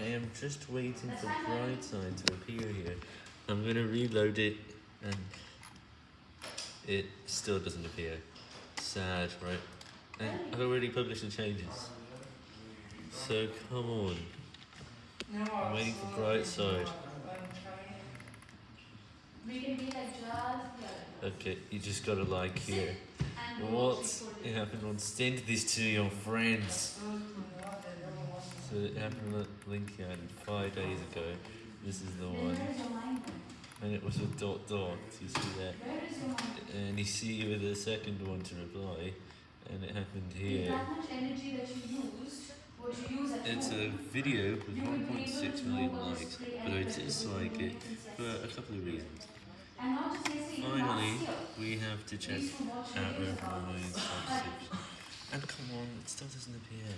I am just waiting for Brightside to appear here. I'm gonna reload it, and it still doesn't appear. Sad, right? And I've already published the changes. So come on. I'm waiting for Brightside. Okay, you just gotta like here. What happened on send this to your friends? So it happened link I five days ago. This is the one. where is your mind then? And it was a dot dot. You see that? Where is your mind? And you see with the second one to reply. And it happened here. that much energy that you used, what you use at It's a video with you would be able 1.6 to million likes, but I it is what like you it for a couple of reasons. And not just let's say Finally, we have to check we used to our videos overall about million this. subscription. And come on, it still doesn't appear.